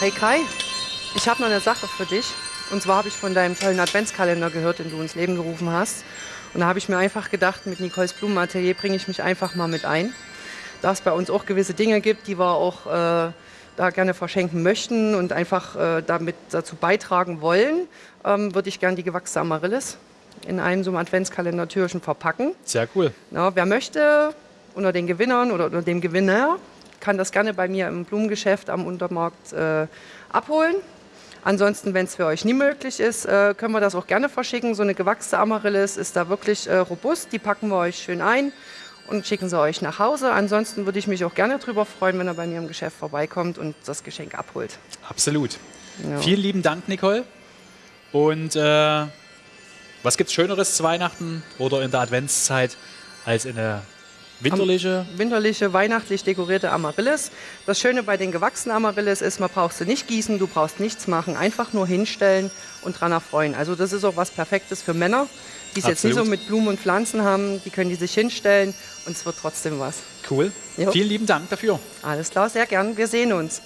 Hey Kai, ich habe noch eine Sache für dich. Und zwar habe ich von deinem tollen Adventskalender gehört, den du ins Leben gerufen hast. Und da habe ich mir einfach gedacht, mit Nicoles Blumenatelier bringe ich mich einfach mal mit ein. Da es bei uns auch gewisse Dinge gibt, die wir auch äh, da gerne verschenken möchten und einfach äh, damit dazu beitragen wollen, ähm, würde ich gerne die gewachsene Amaryllis in einem so einem Adventskalender-Türchen verpacken. Sehr cool. Ja, wer möchte, unter den Gewinnern oder unter dem Gewinner, kann das gerne bei mir im Blumengeschäft am Untermarkt äh, abholen. Ansonsten, wenn es für euch nie möglich ist, äh, können wir das auch gerne verschicken. So eine gewachsene Amaryllis ist da wirklich äh, robust. Die packen wir euch schön ein und schicken sie euch nach Hause. Ansonsten würde ich mich auch gerne darüber freuen, wenn er bei mir im Geschäft vorbeikommt und das Geschenk abholt. Absolut. Ja. Vielen lieben Dank, Nicole. Und äh, was gibt es Schöneres zu Weihnachten oder in der Adventszeit als eine winterliche? Winterliche, weihnachtlich dekorierte Amaryllis. Das Schöne bei den gewachsenen Amaryllis ist, man braucht sie nicht gießen, du brauchst nichts machen, einfach nur hinstellen und dran erfreuen. Also das ist auch was Perfektes für Männer, die es jetzt nicht so mit Blumen und Pflanzen haben. Die können die sich hinstellen und es wird trotzdem was. Cool. Jo. Vielen lieben Dank dafür. Alles klar, sehr gern. Wir sehen uns.